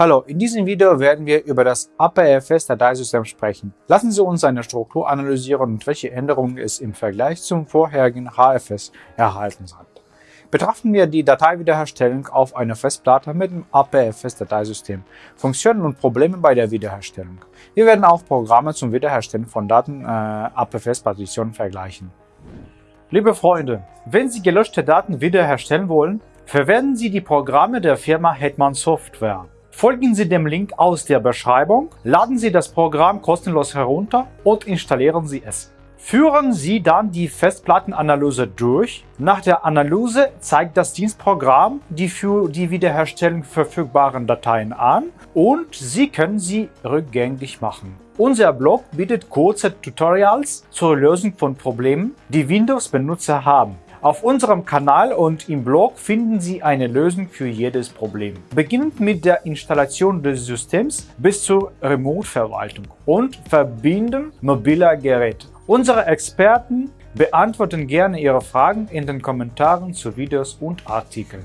Hallo, in diesem Video werden wir über das APFS-Dateisystem sprechen. Lassen Sie uns seine Struktur analysieren und welche Änderungen es im Vergleich zum vorherigen HFS erhalten hat. Betrachten wir die Dateiwiederherstellung auf einer Festplatte mit dem APFS-Dateisystem, Funktionen und Probleme bei der Wiederherstellung. Wir werden auch Programme zum Wiederherstellen von Daten äh, APFS-Partitionen vergleichen. Liebe Freunde, wenn Sie gelöschte Daten wiederherstellen wollen, verwenden Sie die Programme der Firma Hetman Software. Folgen Sie dem Link aus der Beschreibung, laden Sie das Programm kostenlos herunter und installieren Sie es. Führen Sie dann die Festplattenanalyse durch. Nach der Analyse zeigt das Dienstprogramm die für die Wiederherstellung verfügbaren Dateien an und Sie können sie rückgängig machen. Unser Blog bietet kurze Tutorials zur Lösung von Problemen, die Windows-Benutzer haben. Auf unserem Kanal und im Blog finden Sie eine Lösung für jedes Problem. Beginnend mit der Installation des Systems bis zur Remote-Verwaltung und Verbinden mobiler Geräte. Unsere Experten beantworten gerne Ihre Fragen in den Kommentaren zu Videos und Artikeln.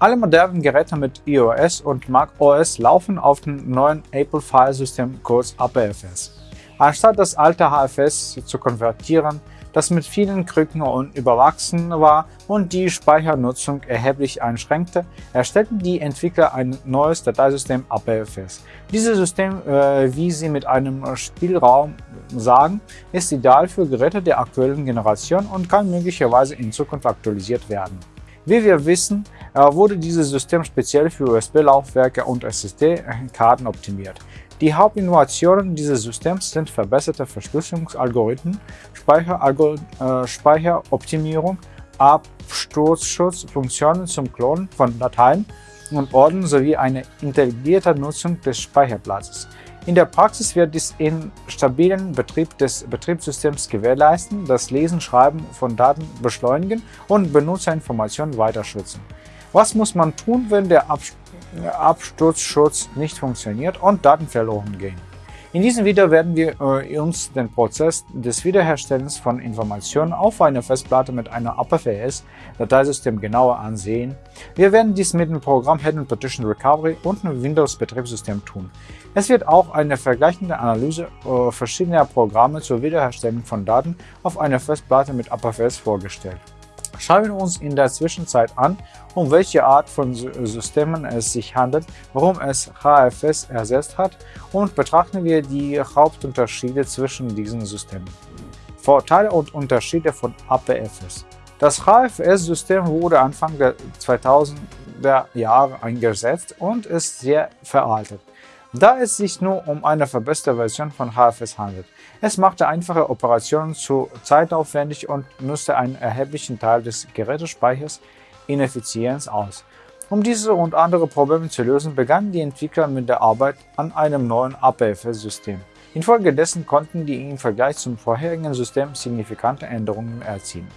Alle modernen Geräte mit iOS und macOS laufen auf dem neuen Apple File System kurz APFS. Anstatt das alte HFS zu konvertieren, das mit vielen Krücken und überwachsen war und die Speichernutzung erheblich einschränkte, erstellten die Entwickler ein neues Dateisystem APFS. Dieses System, äh, wie sie mit einem Spielraum sagen, ist ideal für Geräte der aktuellen Generation und kann möglicherweise in Zukunft aktualisiert werden. Wie wir wissen, äh, wurde dieses System speziell für USB-Laufwerke und SSD-Karten optimiert. Die Hauptinnovationen dieses Systems sind verbesserte Verschlüsselungsalgorithmen, äh, Speicheroptimierung, Absturzschutz, Funktionen zum Klonen von Dateien und Orden sowie eine intelligente Nutzung des Speicherplatzes. In der Praxis wird dies in stabilen Betrieb des Betriebssystems gewährleisten, das Lesen, Schreiben von Daten beschleunigen und Benutzerinformationen weiter schützen. Was muss man tun, wenn der Absturzschutz nicht funktioniert und Daten verloren gehen? In diesem Video werden wir äh, uns den Prozess des Wiederherstellens von Informationen auf einer Festplatte mit einer APFS-Dateisystem genauer ansehen. Wir werden dies mit dem Programm Hidden Partition Recovery und einem Windows-Betriebssystem tun. Es wird auch eine vergleichende Analyse äh, verschiedener Programme zur Wiederherstellung von Daten auf einer Festplatte mit APFS vorgestellt. Schauen wir uns in der Zwischenzeit an, um welche Art von Systemen es sich handelt, warum es HFS ersetzt hat und betrachten wir die Hauptunterschiede zwischen diesen Systemen. Vorteile und Unterschiede von APFS Das HFS-System wurde Anfang der 2000er Jahre eingesetzt und ist sehr veraltet da es sich nur um eine verbesserte Version von HFS handelt. Es machte einfache Operationen zu zeitaufwendig und nutzte einen erheblichen Teil des Gerätespeichers Ineffizienz aus. Um diese und andere Probleme zu lösen, begannen die Entwickler mit der Arbeit an einem neuen APFS-System. Infolgedessen konnten die im Vergleich zum vorherigen System signifikante Änderungen erzielen.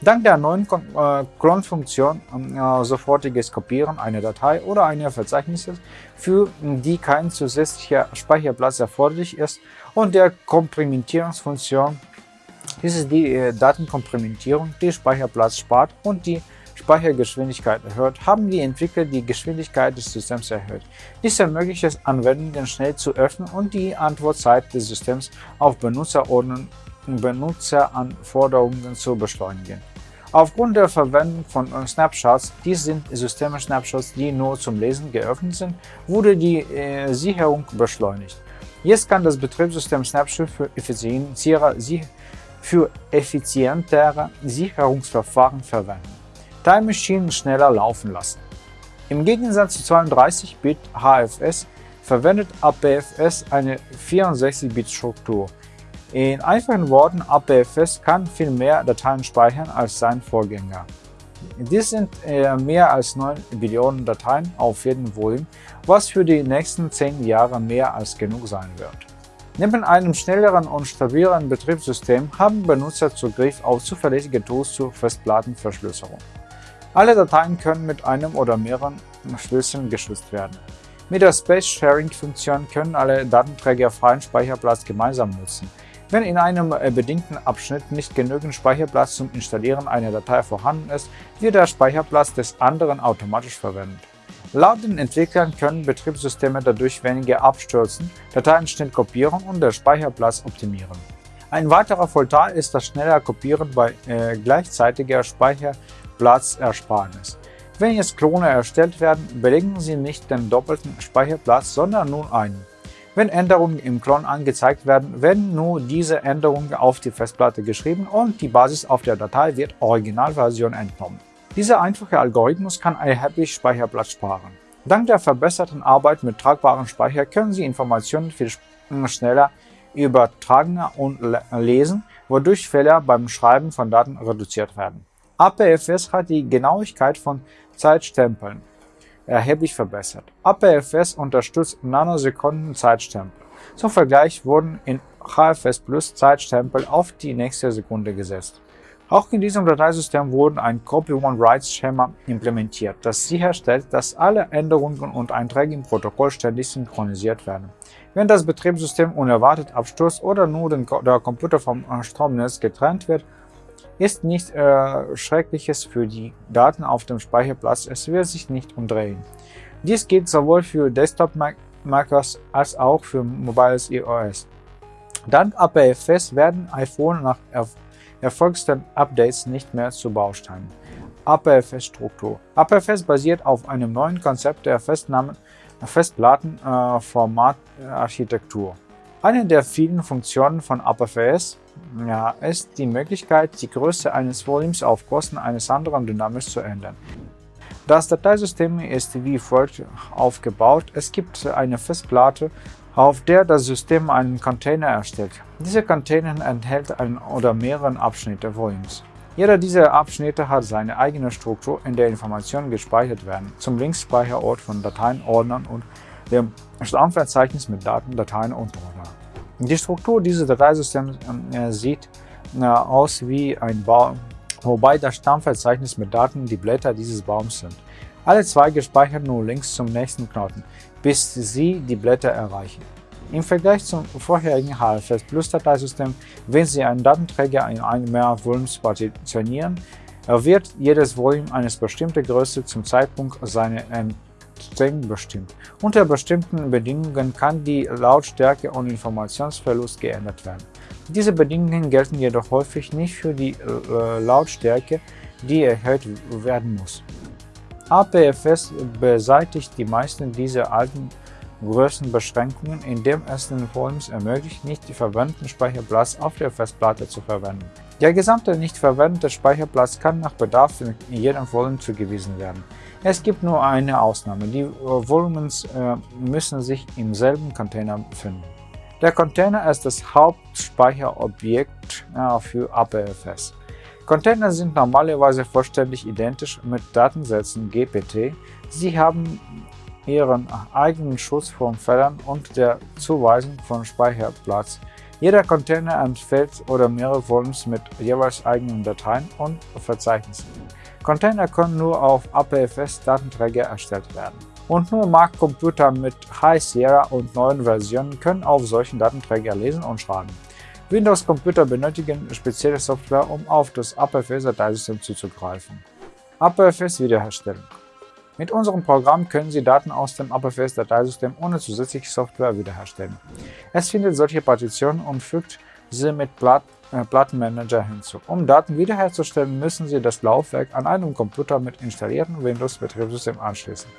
Dank der neuen äh, Clone-Funktion äh, sofortiges Kopieren einer Datei oder einer Verzeichnisses, für die kein zusätzlicher Speicherplatz erforderlich ist, und der Komprimentierungsfunktion. Dies ist die äh, Datenkomprimentierung, die Speicherplatz spart und die Speichergeschwindigkeit erhöht, haben die Entwickler die Geschwindigkeit des Systems erhöht. Dies ermöglicht es, Anwendungen schnell zu öffnen und die Antwortzeit des Systems auf Benutzerordnungen Benutzeranforderungen zu beschleunigen. Aufgrund der Verwendung von Snapshots, dies sind Systeme-Snapshots, die nur zum Lesen geöffnet sind, wurde die äh, Sicherung beschleunigt. Jetzt kann das Betriebssystem Snapshot für, für effizientere Sicherungsverfahren verwenden. Time Machine schneller laufen lassen. Im Gegensatz zu 32-Bit HFS verwendet APFS eine 64-Bit-Struktur. In einfachen Worten, APFS kann viel mehr Dateien speichern als sein Vorgänger. Dies sind äh, mehr als 9 Billionen Dateien auf jedem Volumen, was für die nächsten 10 Jahre mehr als genug sein wird. Neben einem schnelleren und stabileren Betriebssystem haben Benutzer Zugriff auf zuverlässige Tools zur Festplattenverschlüsselung. Alle Dateien können mit einem oder mehreren Schlüsseln geschützt werden. Mit der Space Sharing Funktion können alle Datenträger freien Speicherplatz gemeinsam nutzen. Wenn in einem äh, bedingten Abschnitt nicht genügend Speicherplatz zum Installieren einer Datei vorhanden ist, wird der Speicherplatz des anderen automatisch verwendet. Laut den Entwicklern können Betriebssysteme dadurch weniger abstürzen, Dateien schnell kopieren und den Speicherplatz optimieren. Ein weiterer Vorteil ist das schnelle Kopieren bei äh, gleichzeitiger Speicherplatzersparnis. Wenn jetzt Klone erstellt werden, belegen sie nicht den doppelten Speicherplatz, sondern nur einen. Wenn Änderungen im Klon angezeigt werden, werden nur diese Änderungen auf die Festplatte geschrieben und die Basis auf der Datei wird Originalversion entnommen. Dieser einfache Algorithmus kann erheblich Speicherplatz sparen. Dank der verbesserten Arbeit mit tragbarem Speicher können Sie Informationen viel schneller übertragen und lesen, wodurch Fehler beim Schreiben von Daten reduziert werden. APFS hat die Genauigkeit von Zeitstempeln erheblich verbessert. APFS unterstützt Nanosekunden-Zeitstempel. Zum Vergleich wurden in HFS Plus Zeitstempel auf die nächste Sekunde gesetzt. Auch in diesem Dateisystem wurde ein Copy-One-Write-Schema implementiert, das sicherstellt, dass alle Änderungen und Einträge im Protokoll ständig synchronisiert werden. Wenn das Betriebssystem unerwartet abstürzt oder nur der Computer vom Stromnetz getrennt wird, ist nichts äh, Schreckliches für die Daten auf dem Speicherplatz, es wird sich nicht umdrehen. Dies gilt sowohl für Desktop-MacOS als auch für mobiles iOS. Dank APFS werden iPhone nach erfolgsten Updates nicht mehr zu Bausteinen. APFS-Struktur APFS basiert auf einem neuen Konzept der Festplattenformatarchitektur. Eine der vielen Funktionen von APFS ja, ist die Möglichkeit, die Größe eines Volumes auf Kosten eines anderen dynamisch zu ändern. Das Dateisystem ist wie folgt aufgebaut. Es gibt eine Festplatte auf der das System einen Container erstellt. Dieser Container enthält einen oder mehrere Abschnitte Volumes. Jeder dieser Abschnitte hat seine eigene Struktur, in der Informationen gespeichert werden, zum Linksspeicherort von Dateien, Ordnern und dem Stammverzeichnis mit Daten, Dateien und Ordnern. Die Struktur dieses Dateisystems äh, sieht äh, aus wie ein Baum, wobei das Stammverzeichnis mit Daten die Blätter dieses Baums sind. Alle Zweige speichern nur links zum nächsten Knoten, bis sie die Blätter erreichen. Im Vergleich zum vorherigen HFS Plus Dateisystem, wenn Sie einen Datenträger in einem mehr Volumes partitionieren, wird jedes Volume eines bestimmten Größe zum Zeitpunkt seiner Entstehung bestimmt. Unter bestimmten Bedingungen kann die Lautstärke und Informationsverlust geändert werden. Diese Bedingungen gelten jedoch häufig nicht für die äh, Lautstärke, die erhöht werden muss. APFS beseitigt die meisten dieser alten Größenbeschränkungen, indem es den Volumes ermöglicht, nicht die verwendeten Speicherplatz auf der Festplatte zu verwenden. Der gesamte nicht verwendete Speicherplatz kann nach Bedarf in jedem Volumen zugewiesen werden. Es gibt nur eine Ausnahme, die Volumens äh, müssen sich im selben Container befinden. Der Container ist das Hauptspeicherobjekt äh, für APFS. Container sind normalerweise vollständig identisch mit Datensätzen GPT. Sie haben ihren eigenen Schutz vor Fehlern und der Zuweisung von Speicherplatz. Jeder Container enthält oder mehrere Volumes mit jeweils eigenen Dateien und Verzeichnissen. Container können nur auf APFS-Datenträger erstellt werden. Und nur Mac-Computer mit High Sierra und neuen Versionen können auf solchen Datenträger lesen und schreiben. Windows-Computer benötigen spezielle Software, um auf das APFS-Dateisystem zuzugreifen. APFS-Wiederherstellung Mit unserem Programm können Sie Daten aus dem APFS-Dateisystem ohne zusätzliche Software wiederherstellen. Es findet solche Partitionen und fügt sie mit Plat äh, Plattenmanager hinzu. Um Daten wiederherzustellen, müssen Sie das Laufwerk an einem Computer mit installiertem Windows-Betriebssystem anschließen.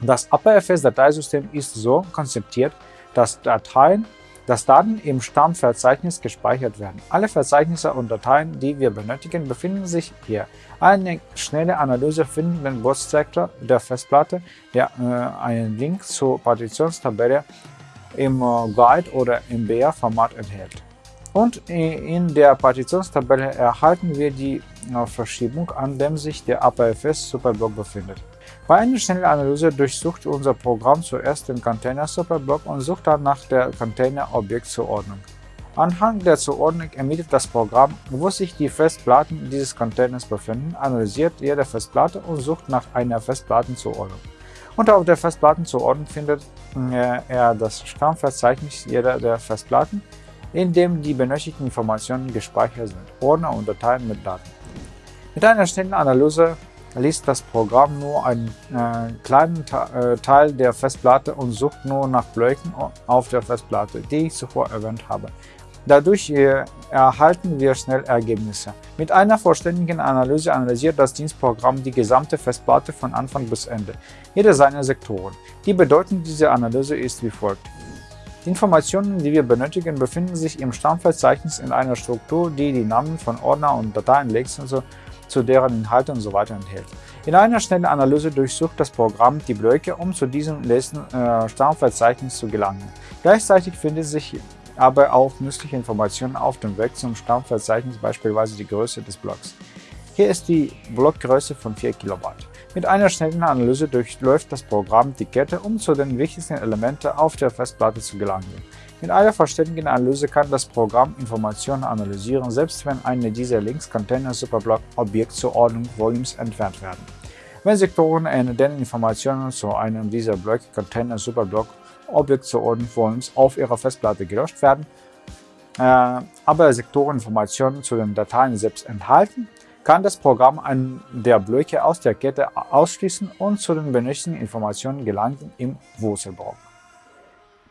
Das APFS-Dateisystem ist so konzipiert, dass Dateien dass Daten im Stammverzeichnis gespeichert werden. Alle Verzeichnisse und Dateien, die wir benötigen, befinden sich hier. Eine schnelle Analyse findet den Bootsektor der Festplatte, der äh, einen Link zur Partitionstabelle im äh, Guide oder im BR-Format enthält. Und in der Partitionstabelle erhalten wir die äh, Verschiebung, an dem sich der APFS-Superblock befindet. Bei einer schnellen Analyse durchsucht unser Programm zuerst den Container-Superblock und sucht dann nach der Container-Objektzuordnung. Anhand der Zuordnung ermittelt das Programm, wo sich die Festplatten dieses Containers befinden, analysiert jede Festplatte und sucht nach einer Festplattenzuordnung. Und auf der Festplattenzuordnung findet äh, er das Stammverzeichnis jeder der Festplatten, in dem die benötigten Informationen gespeichert sind, Ordner und Dateien mit Daten. Mit einer schnellen Analyse liest das Programm nur einen äh, kleinen äh, Teil der Festplatte und sucht nur nach Blöcken auf der Festplatte, die ich zuvor erwähnt habe. Dadurch äh, erhalten wir schnell Ergebnisse. Mit einer vollständigen Analyse analysiert das Dienstprogramm die gesamte Festplatte von Anfang bis Ende, jede seiner Sektoren. Die Bedeutung dieser Analyse ist wie folgt. Informationen, die wir benötigen, befinden sich im Stammverzeichnis in einer Struktur, die die Namen von Ordner und Dateien legt und so zu deren Inhalte usw. So enthält. In einer schnellen Analyse durchsucht das Programm die Blöcke, um zu diesem letzten äh, Stammverzeichnis zu gelangen. Gleichzeitig findet sich aber auch nützliche Informationen auf dem Weg zum Stammverzeichnis, beispielsweise die Größe des Blocks. Hier ist die Blockgröße von 4 Kilobyte. Mit einer schnellen Analyse durchläuft das Programm die Kette, um zu den wichtigsten Elementen auf der Festplatte zu gelangen. Mit einer vollständigen Analyse kann das Programm Informationen analysieren, selbst wenn eine dieser Links Container Superblock Objektzuordnung Volumes entfernt werden. Wenn Sektoren in denen Informationen zu einem dieser Blöcke Container Superblock Objektzuordnung Volumes auf ihrer Festplatte gelöscht werden, äh, aber Sektoreninformationen zu den Dateien selbst enthalten, kann das Programm einen der Blöcke aus der Kette ausschließen und zu den benötigten Informationen gelangen im Wurzelbaum.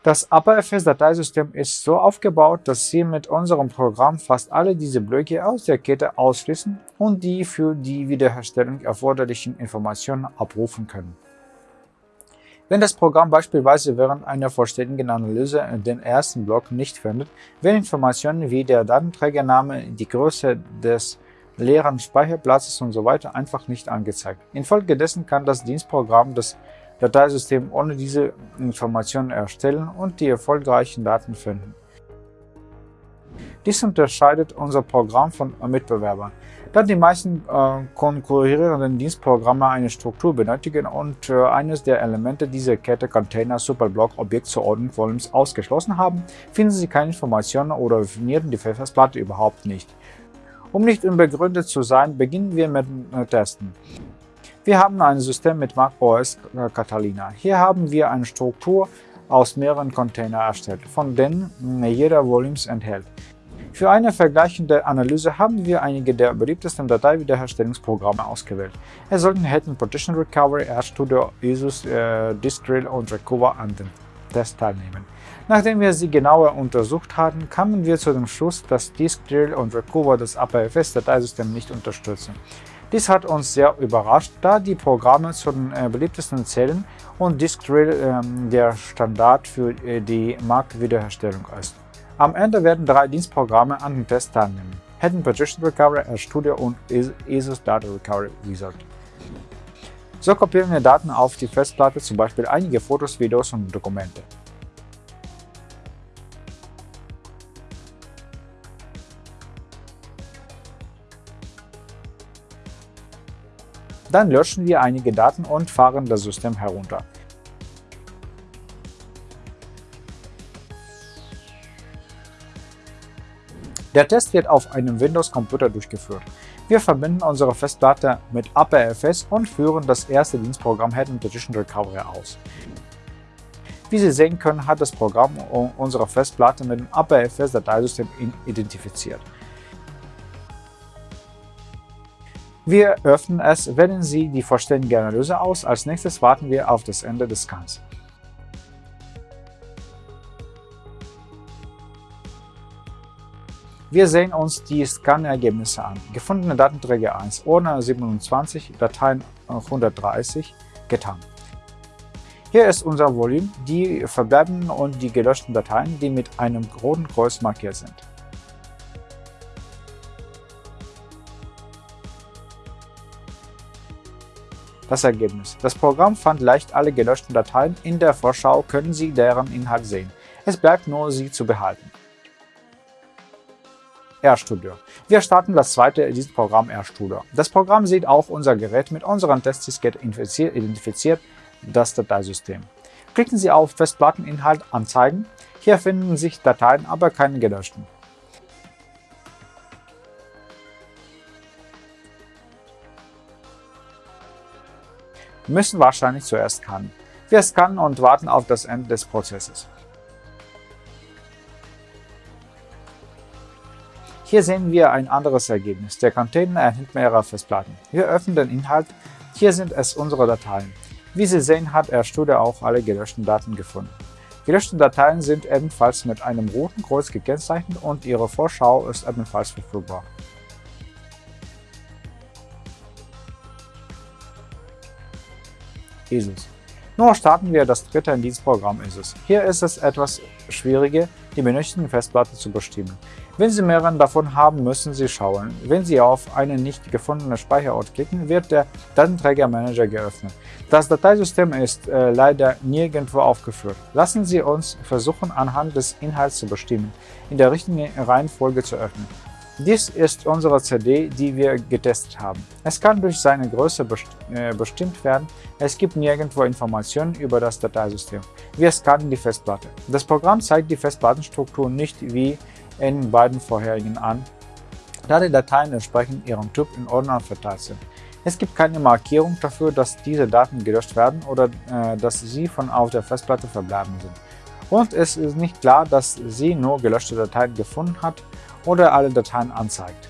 Das AppFS-Dateisystem ist so aufgebaut, dass Sie mit unserem Programm fast alle diese Blöcke aus der Kette ausschließen und die für die Wiederherstellung erforderlichen Informationen abrufen können. Wenn das Programm beispielsweise während einer vollständigen Analyse den ersten Block nicht findet, werden Informationen wie der Datenträgername, die Größe des leeren Speicherplatzes usw. So einfach nicht angezeigt. Infolgedessen kann das Dienstprogramm das Dateisystem ohne diese Informationen erstellen und die erfolgreichen Daten finden. Dies unterscheidet unser Programm von Mitbewerbern, da die meisten äh, konkurrierenden Dienstprogramme eine Struktur benötigen und äh, eines der Elemente dieser Kette Container Superblock Objektzuordnung Volumes ausgeschlossen haben, finden Sie keine Informationen oder definieren die Festplatte überhaupt nicht. Um nicht unbegründet zu sein, beginnen wir mit äh, Testen. Wir haben ein System mit Mac OS Catalina. Hier haben wir eine Struktur aus mehreren Containern erstellt, von denen jeder Volumes enthält. Für eine vergleichende Analyse haben wir einige der beliebtesten Dateiwiederherstellungsprogramme ausgewählt. Es sollten hätten Partition Recovery, RStudio, ISUS, äh, Diskdrill und Recover an dem Test teilnehmen. Nachdem wir sie genauer untersucht hatten, kamen wir zu dem Schluss, dass Diskdrill und Recover das APFS-Dateisystem nicht unterstützen. Dies hat uns sehr überrascht, da die Programme zu den äh, beliebtesten zählen und Diskdrill äh, der Standard für äh, die Marktwiederherstellung ist. Am Ende werden drei Dienstprogramme an dem Test teilnehmen. Hidden Partition Recovery, RStudio und ESUS Data Recovery Wizard. So kopieren wir Daten auf die Festplatte, zum Beispiel einige Fotos, Videos und Dokumente. Dann löschen wir einige Daten und fahren das System herunter. Der Test wird auf einem Windows-Computer durchgeführt. Wir verbinden unsere Festplatte mit APFS und führen das erste Dienstprogramm Hidden Partition Recovery aus. Wie Sie sehen können, hat das Programm unsere Festplatte mit dem APFS-Dateisystem identifiziert. Wir öffnen es, wählen Sie die vollständige Analyse aus. Als nächstes warten wir auf das Ende des Scans. Wir sehen uns die Scan-Ergebnisse an. Gefundene Datenträger 1, Ordner 27, Dateien 130, getan. Hier ist unser Volumen, die verbleibenden und die gelöschten Dateien, die mit einem roten Kreuz markiert sind. Das Ergebnis. Das Programm fand leicht alle gelöschten Dateien. In der Vorschau können Sie deren Inhalt sehen. Es bleibt nur, sie zu behalten. RStudio. Wir starten das zweite Dienstprogramm RStudio. Das Programm sieht auch unser Gerät mit unseren Testdiskette identifiziert das Dateisystem. Klicken Sie auf Festplatteninhalt Anzeigen. Hier finden sich Dateien, aber keine gelöschten. Müssen wahrscheinlich zuerst scannen. Wir scannen und warten auf das Ende des Prozesses. Hier sehen wir ein anderes Ergebnis. Der Container enthält mehrere Festplatten. Wir öffnen den Inhalt Hier sind es unsere Dateien. Wie Sie sehen, hat RStudio auch alle gelöschten Daten gefunden. Gelöschte Dateien sind ebenfalls mit einem roten Kreuz gekennzeichnet und ihre Vorschau ist ebenfalls verfügbar. ISIS. Nun starten wir das dritte in diesem Programm ISIS. Hier ist es etwas schwieriger, die benötigten Festplatte zu bestimmen. Wenn Sie mehrere davon haben, müssen Sie schauen. Wenn Sie auf einen nicht gefundenen Speicherort klicken, wird der Datenträgermanager geöffnet. Das Dateisystem ist äh, leider nirgendwo aufgeführt. Lassen Sie uns versuchen, anhand des Inhalts zu bestimmen, in der richtigen Reihenfolge zu öffnen. Dies ist unsere CD, die wir getestet haben. Es kann durch seine Größe äh, bestimmt werden. Es gibt nirgendwo Informationen über das Dateisystem. Wir scannen die Festplatte. Das Programm zeigt die Festplattenstruktur nicht wie in beiden vorherigen an, da die Dateien entsprechend ihrem Typ in Ordnern verteilt sind. Es gibt keine Markierung dafür, dass diese Daten gelöscht werden oder äh, dass sie von auf der Festplatte verbleiben sind. Und es ist nicht klar, dass sie nur gelöschte Dateien gefunden hat oder alle Dateien anzeigt.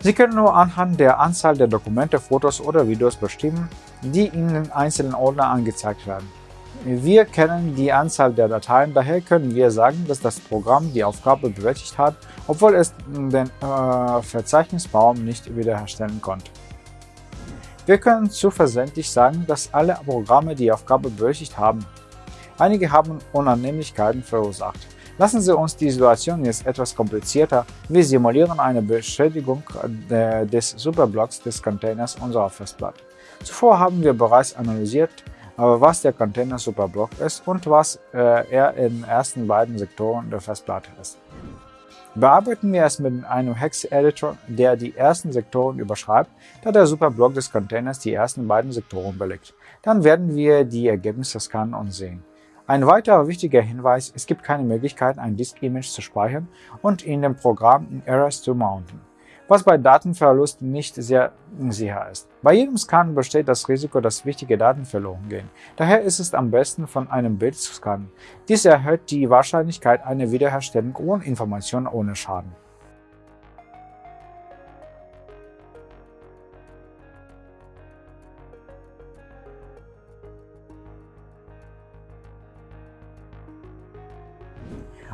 Sie können nur anhand der Anzahl der Dokumente, Fotos oder Videos bestimmen, die in den einzelnen Ordner angezeigt werden. Wir kennen die Anzahl der Dateien, daher können wir sagen, dass das Programm die Aufgabe bewältigt hat, obwohl es den äh, Verzeichnisbaum nicht wiederherstellen konnte. Wir können zuversichtlich sagen, dass alle Programme die Aufgabe bewältigt haben. Einige haben Unannehmlichkeiten verursacht. Lassen Sie uns die Situation jetzt etwas komplizierter. Wir simulieren eine Beschädigung des Superblocks des Containers unserer Festplatte. Zuvor haben wir bereits analysiert, äh, was der Container Superblock ist und was äh, er in den ersten beiden Sektoren der Festplatte ist. Bearbeiten wir es mit einem Hex-Editor, der die ersten Sektoren überschreibt, da der Superblock des Containers die ersten beiden Sektoren belegt. Dann werden wir die Ergebnisse scannen und sehen. Ein weiterer wichtiger Hinweis, es gibt keine Möglichkeit, ein Disk-Image zu speichern und in dem Programm Errors zu mounten, was bei Datenverlust nicht sehr sicher ist. Bei jedem Scan besteht das Risiko, dass wichtige Daten verloren gehen. Daher ist es am besten, von einem Bild zu scannen. Dies erhöht die Wahrscheinlichkeit einer Wiederherstellung ohne Information ohne Schaden.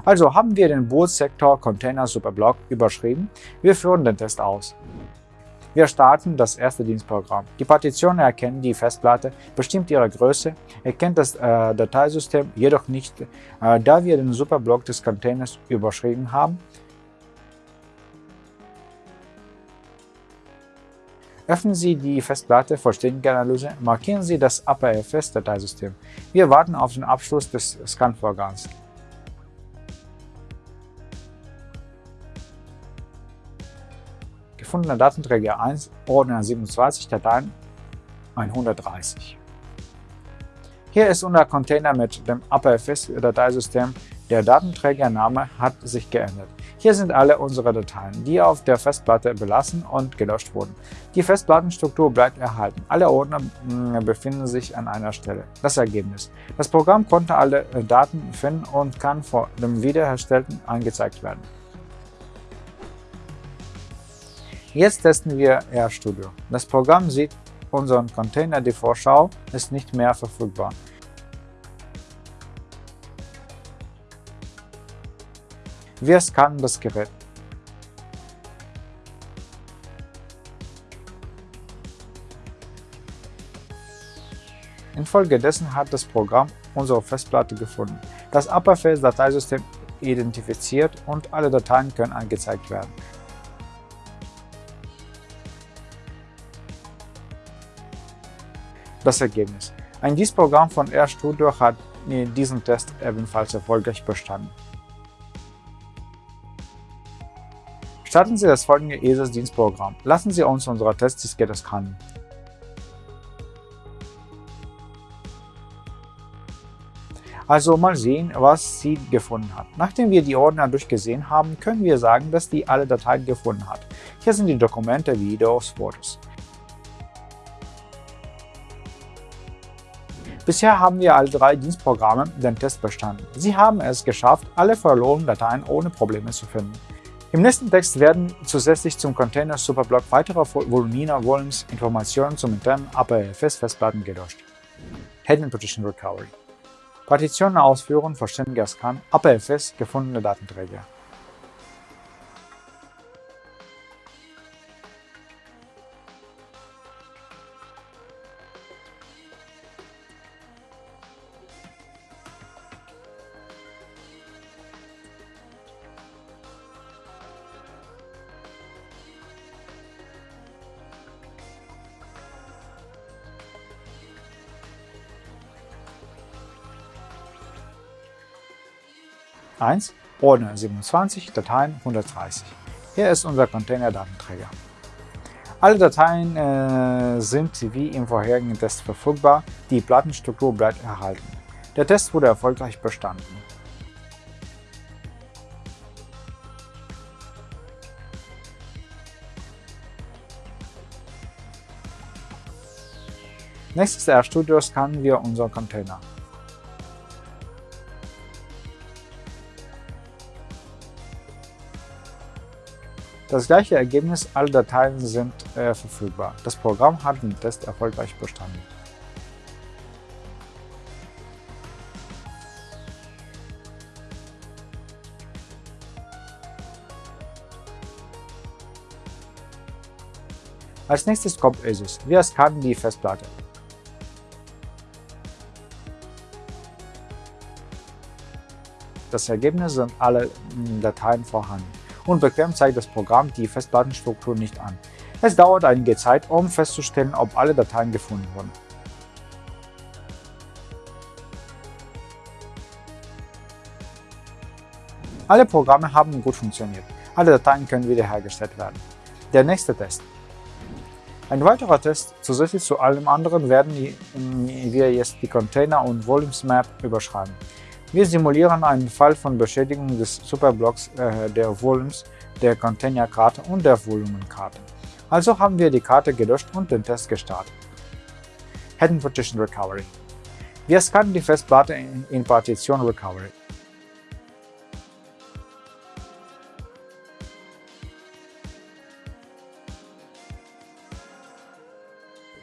Also haben wir den Bootsektor Container Superblock überschrieben. Wir führen den Test aus. Wir starten das erste Dienstprogramm. Die Partition erkennt die Festplatte, bestimmt ihre Größe, erkennt das äh, Dateisystem jedoch nicht, äh, da wir den Superblock des Containers überschrieben haben. Öffnen Sie die Festplatte vollständige Analyse, markieren Sie das APFS-Dateisystem. Wir warten auf den Abschluss des Scan-Vorgangs. Gefundener Datenträger 1, Ordner 27, Dateien 130. Hier ist unser Container mit dem APFS-Dateisystem. Der Datenträgername hat sich geändert. Hier sind alle unsere Dateien, die auf der Festplatte belassen und gelöscht wurden. Die Festplattenstruktur bleibt erhalten. Alle Ordner hm, befinden sich an einer Stelle. Das Ergebnis. Das Programm konnte alle äh, Daten finden und kann vor dem Wiederherstellten angezeigt werden. Jetzt testen wir RStudio. Das Programm sieht unseren Container, die Vorschau ist nicht mehr verfügbar. Wir scannen das Gerät. Infolgedessen hat das Programm unsere Festplatte gefunden, das Upperface-Dateisystem identifiziert und alle Dateien können angezeigt werden. Das Ergebnis. Ein DIS-Programm von RStudio hat diesen Test ebenfalls erfolgreich bestanden. Starten Sie das folgende ESAS-Dienstprogramm. Lassen Sie uns unsere Testdiskette scannen. Also mal sehen, was sie gefunden hat. Nachdem wir die Ordner durchgesehen haben, können wir sagen, dass die alle Dateien gefunden hat. Hier sind die Dokumente, Videos, Fotos. Bisher haben wir alle drei Dienstprogramme den Test bestanden. Sie haben es geschafft, alle verlorenen Dateien ohne Probleme zu finden. Im nächsten Text werden zusätzlich zum Container Superblock weitere Volumina Volumes Informationen zum internen APFS-Festplatten gelöscht. Hidden Partition Recovery Partitionen ausführen, vollständiger Scan, APFS, gefundene Datenträger. 1. Ordner 27, Dateien 130. Hier ist unser Container-Datenträger. Alle Dateien äh, sind wie im vorherigen Test verfügbar, die Plattenstruktur bleibt erhalten. Der Test wurde erfolgreich bestanden. Nächstes RStudio scannen wir unseren Container. Das gleiche Ergebnis, alle Dateien sind äh, verfügbar. Das Programm hat den Test erfolgreich bestanden. Als nächstes kommt ESUS. Wir scannen die Festplatte. Das Ergebnis sind alle Dateien vorhanden. Unbequem zeigt das Programm die Festplattenstruktur nicht an. Es dauert einige Zeit, um festzustellen, ob alle Dateien gefunden wurden. Alle Programme haben gut funktioniert. Alle Dateien können wiederhergestellt werden. Der nächste Test. Ein weiterer Test, zusätzlich zu allem anderen, werden wir jetzt die Container und Volumes Map überschreiben. Wir simulieren einen Fall von Beschädigung des Superblocks äh, der Volumes, der Containerkarte und der Volumenkarte. Also haben wir die Karte gelöscht und den Test gestartet. Hidden Partition Recovery Wir scannen die Festplatte in, in Partition Recovery.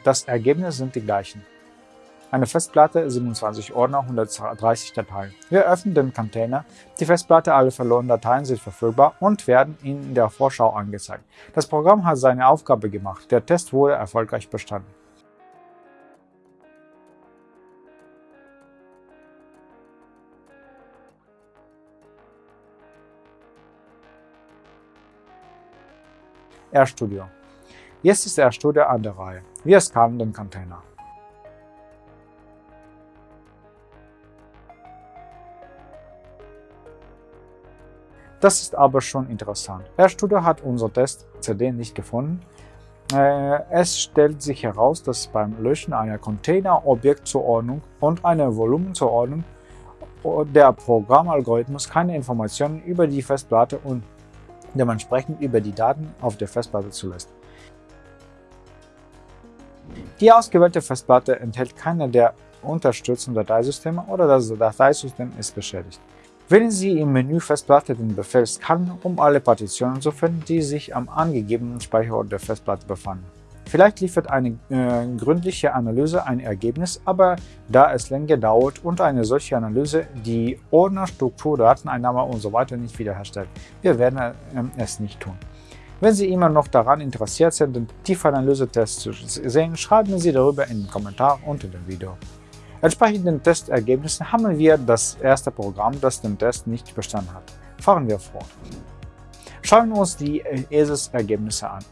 Das Ergebnis sind die gleichen. Eine Festplatte, 27 Ordner, 130 Dateien. Wir öffnen den Container. Die Festplatte, alle verlorenen Dateien sind verfügbar und werden in der Vorschau angezeigt. Das Programm hat seine Aufgabe gemacht. Der Test wurde erfolgreich bestanden. RStudio. Jetzt ist RStudio an der Reihe. Wir scannen den Container. Das ist aber schon interessant. RStudio hat unser Test-CD nicht gefunden. Äh, es stellt sich heraus, dass beim Löschen einer Container-Objektzuordnung und einer Volumenzuordnung der Programmalgorithmus keine Informationen über die Festplatte und dementsprechend über die Daten auf der Festplatte zulässt. Die ausgewählte Festplatte enthält keine der unterstützenden Dateisysteme oder das Dateisystem ist beschädigt. Wählen Sie im Menü Festplatte den Befehl Scan, um alle Partitionen zu finden, die sich am angegebenen Speicherort der Festplatte befanden. Vielleicht liefert eine äh, gründliche Analyse ein Ergebnis, aber da es länger dauert und eine solche Analyse die Ordner, Struktur, Dateneinnahme usw. So nicht wiederherstellt, wir werden äh, es nicht tun. Wenn Sie immer noch daran interessiert sind, den Tiefanalyse-Test zu sehen, schreiben Sie darüber in den Kommentar unter dem Video. Entsprechend den Testergebnissen haben wir das erste Programm, das den Test nicht bestanden hat. Fahren wir fort. Schauen wir uns die ESIS-Ergebnisse an.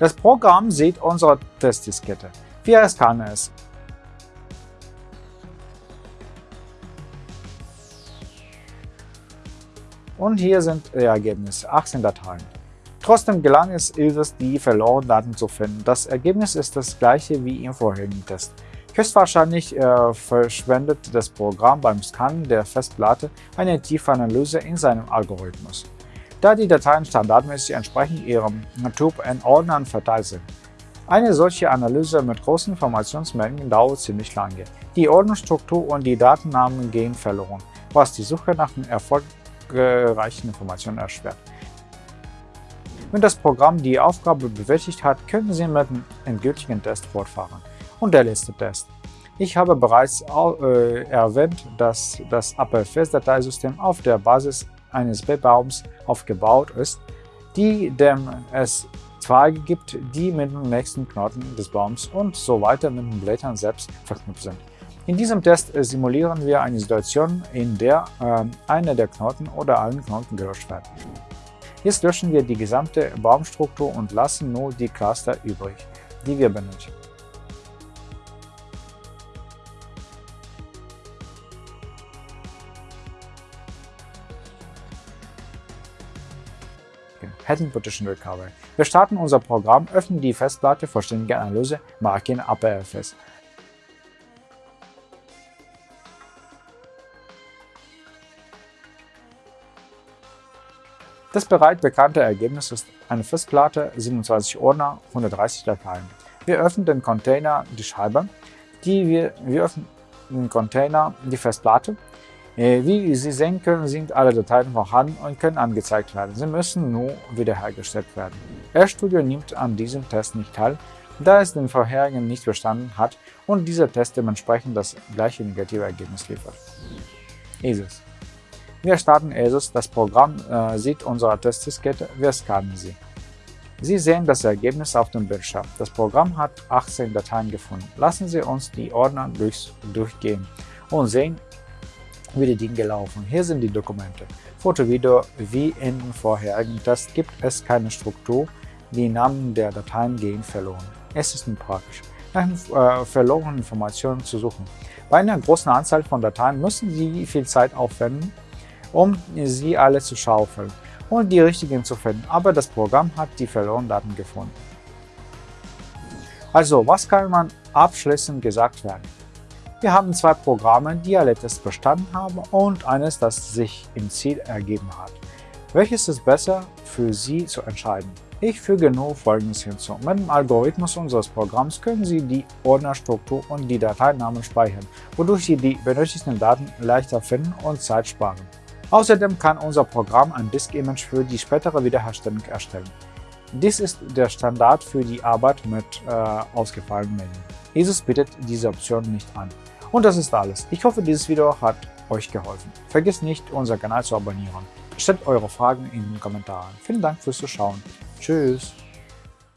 Das Programm sieht unsere Testdiskette. Wir scannen es. Und hier sind die Ergebnisse, 18 Dateien. Trotzdem gelang es ISIS, die verlorenen Daten zu finden. Das Ergebnis ist das gleiche wie im vorherigen Test. Höchstwahrscheinlich äh, verschwendet das Programm beim Scannen der Festplatte eine tiefe Analyse in seinem Algorithmus, da die Dateien standardmäßig entsprechend ihrem Typ in Ordnern verteilt sind. Eine solche Analyse mit großen Informationsmengen dauert ziemlich lange. Die Ordnungsstruktur und die Datennamen gehen verloren, was die Suche nach den erfolgreichen Informationen erschwert. Wenn das Programm die Aufgabe bewältigt hat, können Sie mit dem endgültigen Test fortfahren. Und der letzte Test. Ich habe bereits äh, erwähnt, dass das APFS-Dateisystem auf der Basis eines B-Baums aufgebaut ist, die dem es Zweige gibt, die mit dem nächsten Knoten des Baums und so weiter mit den Blättern selbst verknüpft sind. In diesem Test simulieren wir eine Situation, in der äh, einer der Knoten oder allen Knoten gelöscht werden. Jetzt löschen wir die gesamte Baumstruktur und lassen nur die Cluster übrig, die wir benötigen. Hidden Partition Recovery. Wir starten unser Programm, öffnen die Festplatte Vollständige Analyse, markieren APFS. Das bereits bekannte Ergebnis ist eine Festplatte, 27 Ordner, 130 Dateien. Wir öffnen den Container die Scheibe, die wir, wir öffnen den Container die Festplatte. Äh, wie Sie sehen können, sind alle Dateien vorhanden und können angezeigt werden. Sie müssen nur wiederhergestellt werden. RStudio nimmt an diesem Test nicht teil, da es den vorherigen nicht bestanden hat und dieser Test dementsprechend das gleiche negative Ergebnis liefert. ISIS wir starten ESUS, das Programm äh, sieht unsere Testdiskette, wir scannen sie. Sie sehen das Ergebnis auf dem Bildschirm. Das Programm hat 18 Dateien gefunden. Lassen Sie uns die Ordner durch, durchgehen und sehen, wie die Dinge laufen. Hier sind die Dokumente. Foto, Video, wie in den vorherigen Test gibt es keine Struktur, die Namen der Dateien gehen verloren. Es ist nicht praktisch, nach äh, verlorenen Informationen zu suchen. Bei einer großen Anzahl von Dateien müssen Sie viel Zeit aufwenden, um sie alle zu schaufeln und die richtigen zu finden, aber das Programm hat die verlorenen Daten gefunden. Also, was kann man abschließend gesagt werden? Wir haben zwei Programme, die alle Tests bestanden haben und eines, das sich im Ziel ergeben hat. Welches ist besser für Sie zu entscheiden? Ich füge nur Folgendes hinzu. Mit dem Algorithmus unseres Programms können Sie die Ordnerstruktur und die Dateinamen speichern, wodurch Sie die benötigten Daten leichter finden und Zeit sparen. Außerdem kann unser Programm ein Disk-Image für die spätere Wiederherstellung erstellen. Dies ist der Standard für die Arbeit mit äh, ausgefallenen Medien. Jesus bietet diese Option nicht an. Und das ist alles. Ich hoffe, dieses Video hat euch geholfen. Vergesst nicht, unseren Kanal zu abonnieren. Stellt eure Fragen in den Kommentaren. Vielen Dank fürs Zuschauen. Tschüss.